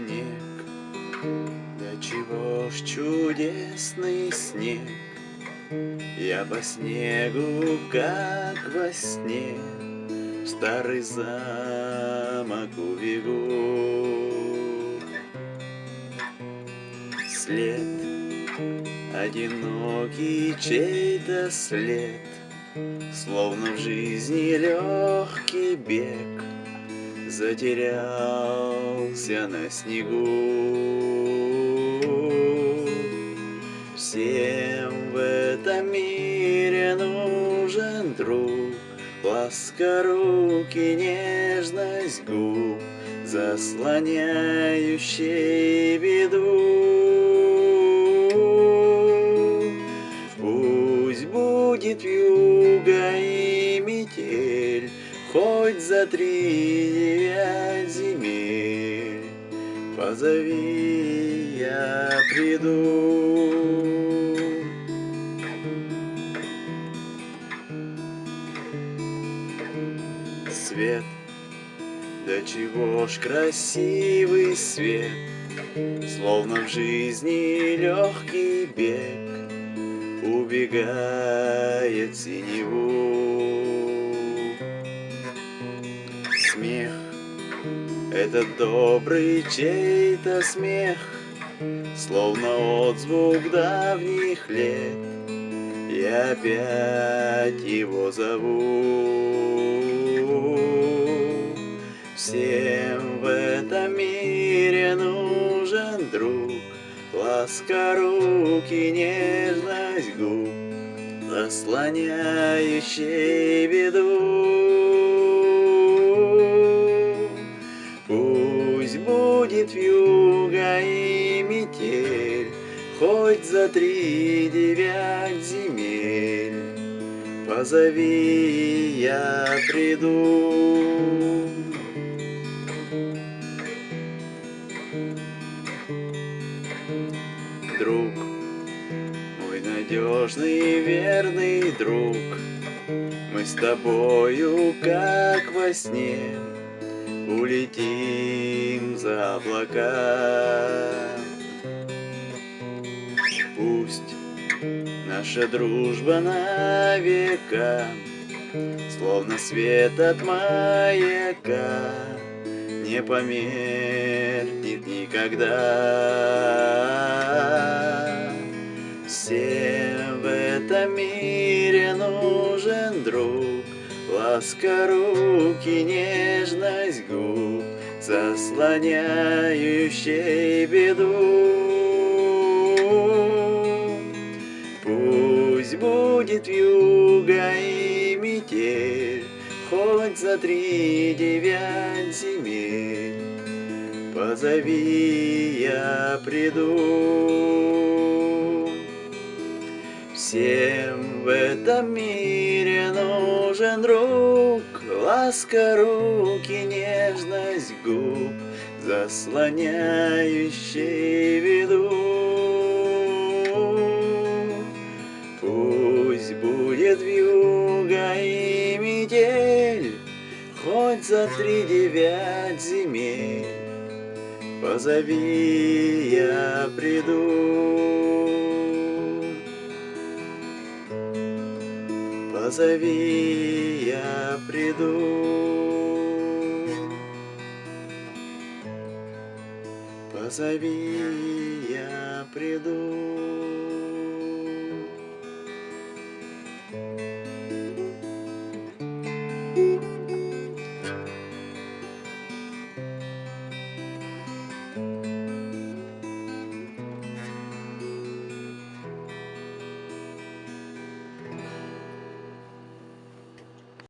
снег, да чего ж чудесный снег, Я по снегу, как во сне, В старый замок убегу. След, одинокий чей-то след, Словно в жизни легкий бег, Затерялся на снегу. Всем в этом мире нужен друг, Ласка руки, нежность губ, Заслоняющий беду. Пусть будет вьюга и метель, Хоть за три Позови, я приду. Свет, да чего ж красивый свет, Словно в жизни легкий бег Убегает синеву. Смех, это добрый чей-то смех, Словно отзвук давних лет, Я опять его зову. Всем в этом мире нужен друг, Ласка руки, нежность губ, Заслоняющий беду. Будет вьюга и метель, Хоть за три девять земель, Позови, я приду. Друг, мой надежный верный друг, Мы с тобою, как во сне, Улетим за облака. Пусть наша дружба на века, Словно свет от маяка, Не померкнет никогда. Ласка руки, нежность губ, Заслоняющий беду. Пусть будет вьюга и метель, Хоть за три девять земель, Позови, я приду. Всем в этом мире нужен друг, Ласка руки, нежность губ, Заслоняющий виду. Пусть будет вьюга и метель, Хоть за три девять земель, Позови, я приду. Позови, я приду. Позови, я приду.